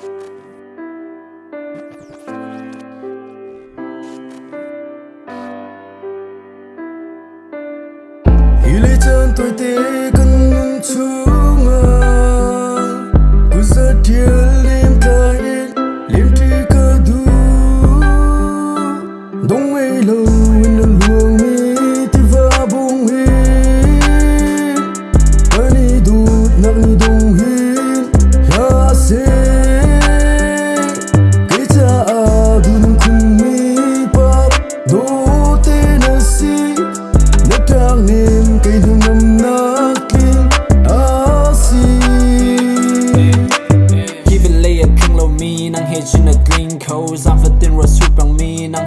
Ile chân tôi tê cần nâng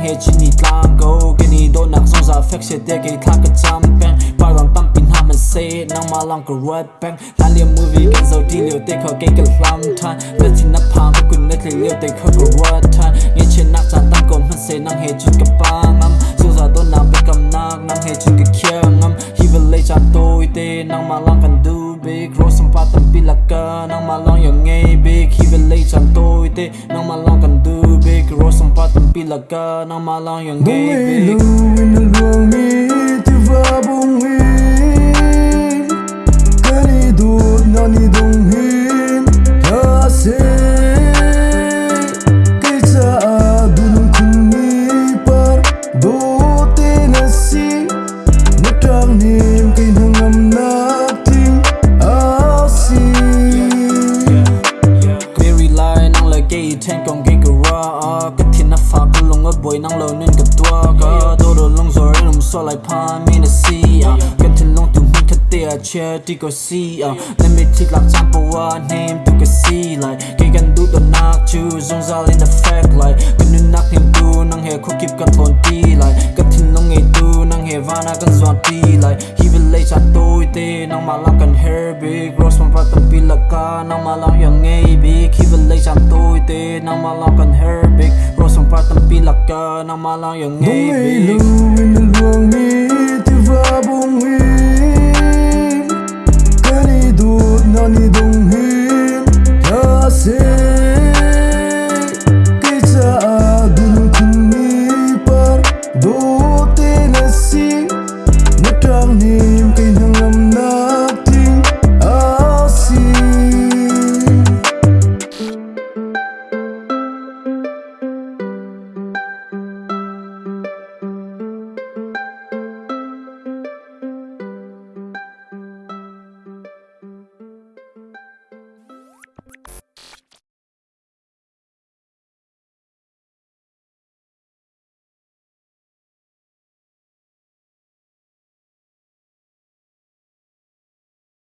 he chin ni tlang go Ke ni do nak song za fek se te ke thak ka cham pen Pa ram pam pin ham and say nang ma lang ka red bang La liam movie kan zo ti liu te ko ke ka lam tan Pe chin na pa ma kun net liu te ko ka red tan Nge chin nak cha tang ko man se nang he chin ka pa ngam So za do nam pe kam nak nang he chin ka kya ngam He will lay chan tôi te nang ma lang kan du big Rose sam pa tam pi la ka nang ma lang yo ngay big He will lay chan tôi te nang ma lang kan du big Rose sam pa tam pi la ka nang ma lang yang ka năng a boy gặp tua ka Do do long rồi rin so lại pa mình na si Ka tin long tu min ka te che đi có si Let me take like chan po wa name tu ka si like Kay kan du do nak chu zong zal in the fact like Ka nu nak nim du nang he ko kip ka thon ti like Ka tin long ngay du vana gần zwan ti lại, khi will lay chan tôi te năng mà lang kan hair big. Rose man pa tầm pi la ca, năng mà lang yang ngay big. He will lay chan tôi te năng mà lang kan hair big. Tam pi la ka nang ma lang yang ngay big lâu in lần luồng mi Thì va bông hin Kani đút nani đông hin Ya se